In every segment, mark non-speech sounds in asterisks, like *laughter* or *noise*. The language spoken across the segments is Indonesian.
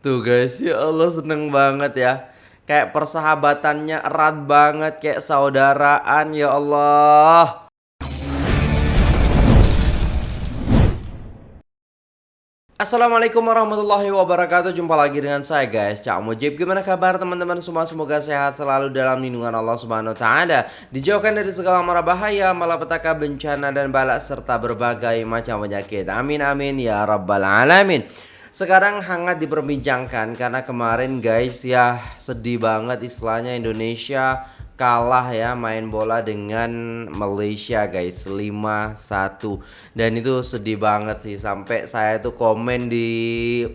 Tuh guys, ya Allah seneng banget ya. Kayak persahabatannya erat banget, kayak saudaraan ya Allah. Assalamualaikum warahmatullahi wabarakatuh. Jumpa lagi dengan saya guys. Cak Mujib Gimana kabar teman-teman? Semua Semoga sehat selalu dalam lindungan Allah subhanahu ta'ala. Dijauhkan dari segala mara bahaya Malapetaka bencana dan balak Serta berbagai macam penyakit. Amin amin ya rabbal alamin sekarang hangat diperbincangkan karena kemarin guys ya sedih banget istilahnya Indonesia kalah ya main bola dengan Malaysia guys 5-1 dan itu sedih banget sih sampai saya tuh komen di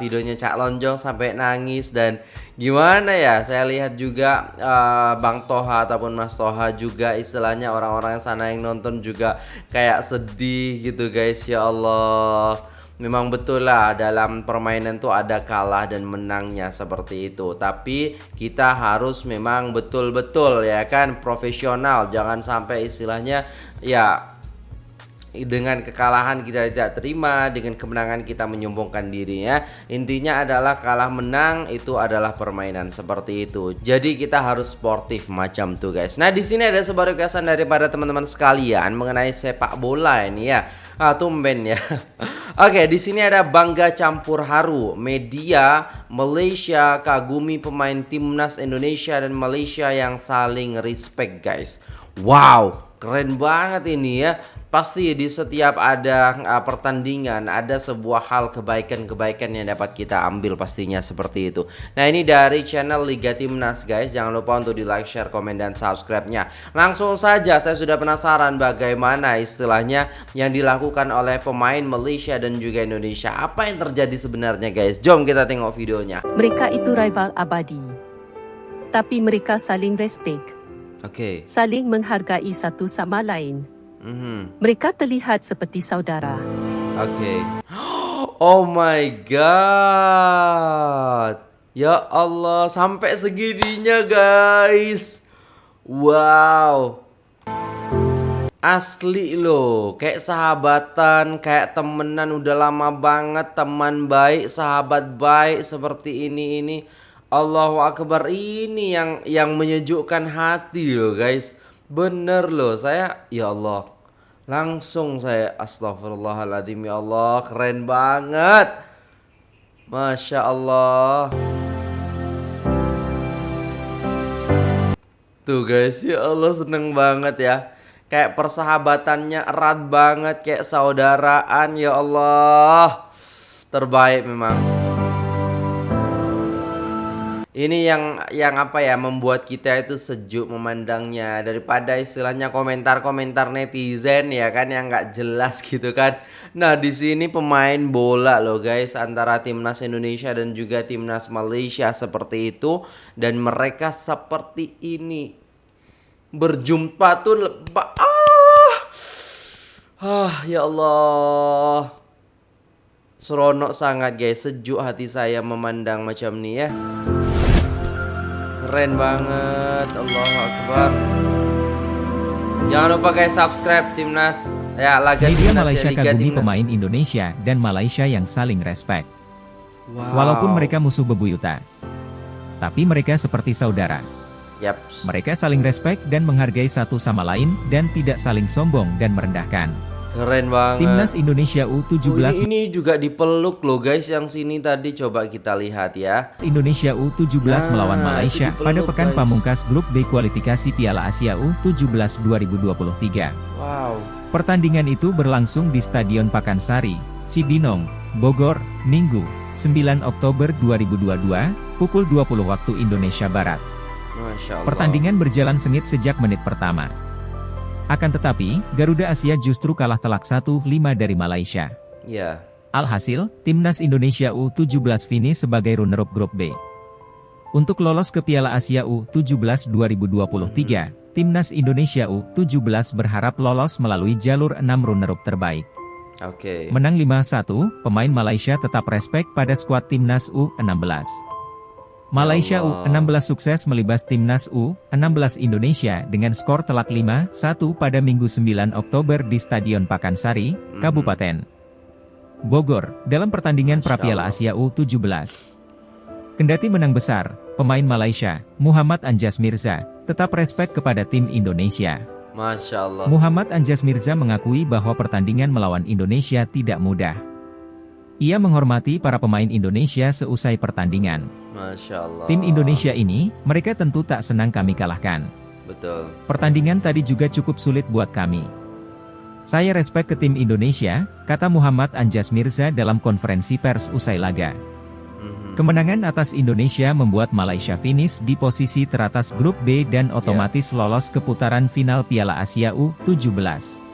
videonya Cak Lonjong sampai nangis. Dan gimana ya saya lihat juga uh, Bang Toha ataupun Mas Toha juga istilahnya orang-orang sana yang nonton juga kayak sedih gitu guys ya Allah Memang betul lah dalam permainan tuh ada kalah dan menangnya seperti itu. Tapi kita harus memang betul-betul ya kan profesional. Jangan sampai istilahnya ya dengan kekalahan kita tidak terima dengan kemenangan kita menyombongkan diri ya. Intinya adalah kalah menang itu adalah permainan seperti itu. Jadi kita harus sportif macam tuh guys. Nah di sini ada sebuah requestan daripada teman-teman sekalian mengenai sepak bola ini ya. Ah tumben ya *laughs* Oke, di sini ada bangga campur haru. Media Malaysia kagumi pemain timnas Indonesia dan Malaysia yang saling respect, guys. Wow, keren banget ini ya. Pasti di setiap ada uh, pertandingan ada sebuah hal kebaikan-kebaikan yang dapat kita ambil pastinya seperti itu. Nah ini dari channel Liga Timnas guys. Jangan lupa untuk di like, share, komen, dan subscribe-nya. Langsung saja saya sudah penasaran bagaimana istilahnya yang dilakukan oleh pemain Malaysia dan juga Indonesia. Apa yang terjadi sebenarnya guys? Jom kita tengok videonya. Mereka itu rival abadi. Tapi mereka saling respect. Okay. Saling menghargai satu sama lain. Mm-hmm. Mereka terlihat seperti saudara. Oke. Okay. Oh my god. Ya Allah, sampai segininya guys. Wow. Asli loh, kayak sahabatan, kayak temenan udah lama banget, teman baik, sahabat baik seperti ini ini. Allahu Akbar ini yang yang menyejukkan hati loh guys. Bener loh saya ya Allah Langsung saya astagfirullahaladzim ya Allah Keren banget. Masya Allah. Tuh guys ya Allah seneng banget ya. Kayak persahabatannya erat banget Kayak saudaraan ya Allah. Terbaik memang ini yang yang apa ya membuat kita itu sejuk memandangnya daripada istilahnya komentar-komentar netizen ya kan yang nggak jelas gitu kan. Nah di sini pemain bola loh guys antara timnas Indonesia dan juga timnas Malaysia seperti itu dan mereka seperti ini berjumpa tuh ah ah ya Allah seronok sangat guys sejuk hati saya memandang macam ini ya. Keren banget Allahu Akbar Jangan lupa guys subscribe timnas ya laga Media timnas Malaysia ya, Liga kagumi timnas. pemain Indonesia dan Malaysia yang saling respect. Wow. Walaupun mereka musuh bebuyutan, tapi mereka seperti saudara. Yep. Mereka saling respect dan menghargai satu sama lain dan tidak saling sombong dan merendahkan. Keren banget. Timnas Indonesia U17 oh, ini, ini juga dipeluk loh guys yang sini tadi coba kita lihat ya. Indonesia U17 nah, melawan Malaysia pada pekan guys. pamungkas grup B kualifikasi Piala Asia U17 2023. Wow. Pertandingan itu berlangsung di Stadion Pakansari, Cibinong, Bogor, Minggu, 9 Oktober 2022, pukul 20 waktu Indonesia Barat. Pertandingan berjalan sengit sejak menit pertama. Akan tetapi, Garuda Asia justru kalah telak 1-5 dari Malaysia. Ya. Alhasil, Timnas Indonesia U17 finish sebagai runner-up grup B. Untuk lolos ke Piala Asia U17 2023, Timnas Indonesia U17 berharap lolos melalui jalur 6 runner-up terbaik. Oke. Okay. Menang 5-1, pemain Malaysia tetap respect pada skuad Timnas U16. Malaysia U16 sukses melibas timnas U16 Indonesia dengan skor telak 5-1 pada Minggu 9 Oktober di Stadion Pakansari, mhm. Kabupaten Bogor, dalam pertandingan Prapiala Asia U17. Kendati menang besar, pemain Malaysia, Muhammad Anjas Mirza, tetap respek kepada tim Indonesia. Masya Allah. Muhammad Anjas Mirza mengakui bahwa pertandingan melawan Indonesia tidak mudah. Ia menghormati para pemain Indonesia seusai pertandingan. Masya Allah. Tim Indonesia ini, mereka tentu tak senang kami kalahkan. Betul. Pertandingan tadi juga cukup sulit buat kami. Saya respek ke tim Indonesia, kata Muhammad Anjas Mirza dalam konferensi pers usai laga. Mhm. Kemenangan atas Indonesia membuat Malaysia finish di posisi teratas grup B dan otomatis lolos ke putaran final Piala Asia U-17.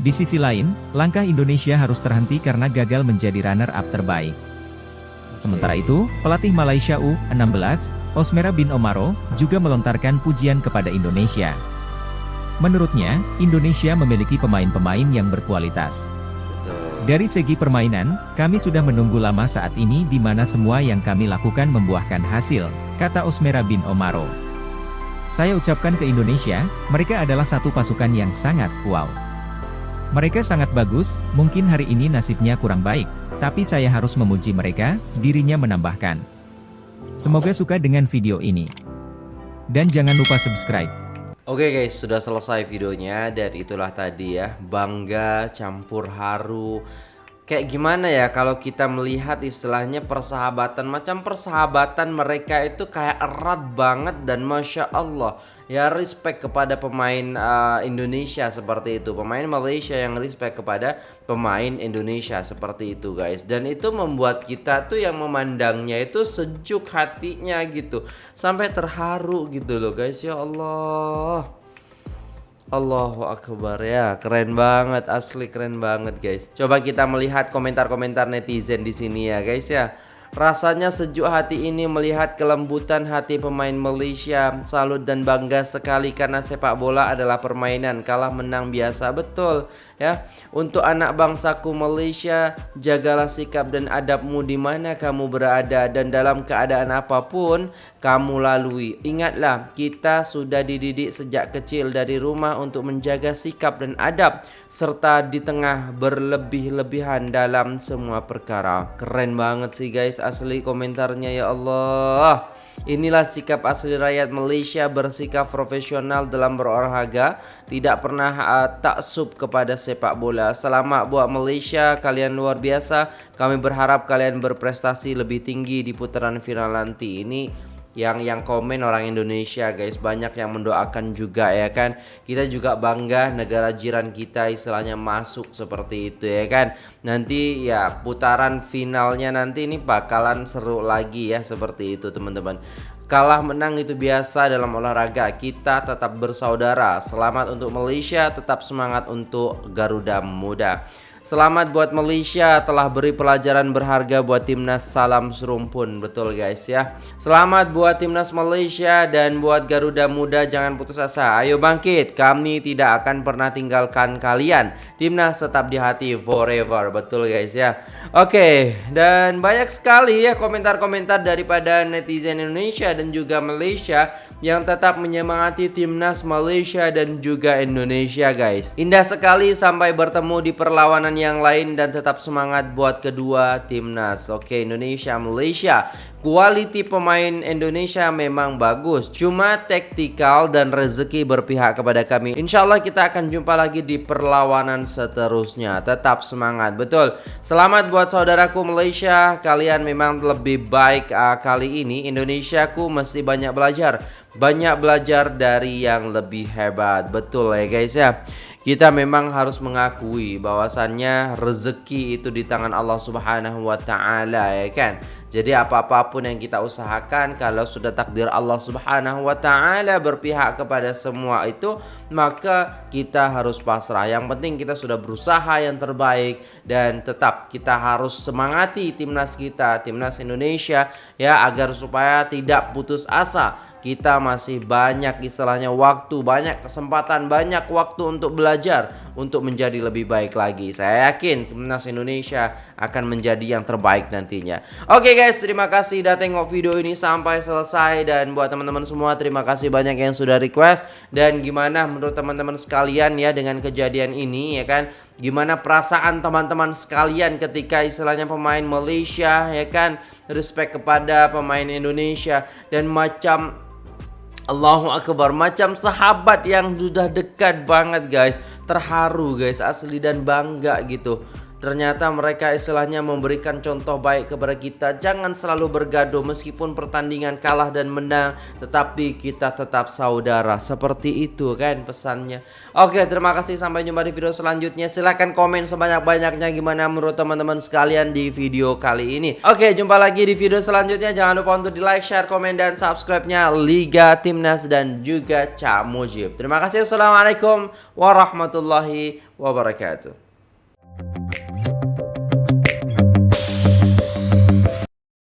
Di sisi lain, langkah Indonesia harus terhenti karena gagal menjadi runner-up terbaik. Sementara itu, pelatih Malaysia U-16, Osmera bin Omaro, juga melontarkan pujian kepada Indonesia. Menurutnya, Indonesia memiliki pemain-pemain yang berkualitas. Dari segi permainan, kami sudah menunggu lama saat ini di mana semua yang kami lakukan membuahkan hasil, kata Osmera bin Omaro. Saya ucapkan ke Indonesia, mereka adalah satu pasukan yang sangat wow. Mereka sangat bagus, mungkin hari ini nasibnya kurang baik, tapi saya harus memuji mereka, dirinya menambahkan. Semoga suka dengan video ini. Dan jangan lupa subscribe. Oke guys, sudah selesai videonya dan itulah tadi ya, bangga campur haru. Kayak gimana ya kalau kita melihat istilahnya persahabatan? Macam persahabatan mereka itu kayak erat banget dan masya Allah ya respect kepada pemain uh, Indonesia seperti itu. Pemain Malaysia yang respect kepada pemain Indonesia seperti itu guys. Dan itu membuat kita tuh yang memandangnya itu sejuk hatinya gitu. Sampai terharu gitu loh guys. Ya Allah Allahu Akbar ya. Keren banget asli keren banget guys. Coba kita melihat komentar-komentar netizen di sini ya guys ya Rasanya sejuk hati ini melihat kelembutan hati pemain Malaysia. Salut dan bangga sekali karena sepak bola adalah permainan, kalah menang biasa betul ya. Untuk anak bangsaku Malaysia, jagalah sikap dan adabmu di mana kamu berada dan dalam keadaan apa pun kamu lalui. Ingatlah, kita sudah dididik sejak kecil dari rumah untuk menjaga sikap dan adab serta di tengah berlebih-lebihan dalam semua perkara. Keren banget sih guys asli komentarnya ya Allah. Inilah sikap asli rakyat Malaysia bersikap profesional dalam berolahraga, tidak pernah uh, taksub kepada sepak bola. Selamat buat Malaysia, kalian luar biasa. Kami berharap kalian berprestasi lebih tinggi di putaran final nanti. Ini yang yang komen orang Indonesia guys. Banyak yang mendoakan juga ya kan? Kita juga bangga negara jiran kita istilahnya masuk seperti itu ya kan? Nanti ya putaran finalnya nanti ini bakalan seru lagi ya seperti itu teman-teman. Kalah menang itu biasa dalam olahraga kita tetap bersaudara. Selamat untuk Malaysia tetap semangat untuk Garuda Muda Selamat buat Malaysia telah beri pelajaran berharga buat timnas salam serumpun betul guys ya. Selamat buat timnas Malaysia dan buat Garuda Muda jangan putus asa. Ayo bangkit, kami tidak akan pernah tinggalkan kalian. Timnas tetap di hati forever betul guys ya. Oke, dan banyak sekali ya komentar-komentar daripada netizen Indonesia dan juga Malaysia yang tetap menyemangati timnas Malaysia dan juga Indonesia guys. Indah sekali sampai bertemu di perlawanan yang lain dan tetap semangat buat kedua timnas. Oke, Indonesia Malaysia. Quality pemain Indonesia memang bagus, cuma taktikal dan rezeki berpihak kepada kami. Insya Allah kita akan jumpa lagi di perlawanan seterusnya. Tetap semangat, betul. Selamat buat saudaraku Malaysia, kalian memang lebih baik uh, kali ini. Indonesiaku mesti banyak belajar, banyak belajar dari yang lebih hebat, betul ya guys ya. Kita memang harus mengakui bahwasannya rezeki itu di tangan Allah Subhanahu wa taala ya kan. Jadi apa-apapun yang kita usahakan kalau sudah takdir Allah Subhanahu wa taala berpihak kepada semua itu, maka kita harus pasrah. Yang penting kita sudah berusaha yang terbaik dan tetap kita harus semangati timnas kita, timnas Indonesia ya agar supaya tidak putus asa kita masih banyak istilahnya waktu, banyak kesempatan, banyak waktu untuk belajar untuk menjadi lebih baik lagi. Saya yakin timnas Indonesia akan menjadi yang terbaik nantinya. Oke guys, terima kasih udah tengok video ini sampai selesai dan buat teman-teman semua terima kasih banyak yang sudah request dan gimana menurut teman-teman sekalian ya dengan kejadian ini ya kan gimana perasaan teman-teman sekalian ketika istilahnya pemain Malaysia ya kan respect kepada pemain Indonesia dan macam Allahu Akbar. Macam sahabat yang sudah dekat banget guys. Terharu guys. Asli dan bangga gitu Ternyata mereka istilahnya memberikan contoh baik kepada kita. Jangan selalu bergaduh meskipun pertandingan kalah dan menang Tetapi kita tetap saudara. Seperti itu kan pesannya. Oke terima kasih. Sampai jumpa di video selanjutnya. Silahkan komen sebanyak-banyaknya gimana menurut teman-teman sekalian di video kali ini. Oke jumpa lagi di video selanjutnya. Jangan lupa untuk di like, share, komen, dan subscribe-nya. Liga Timnas dan juga Cak Mujib Terima kasih. Assalamualaikum warahmatullahi wabarakatuh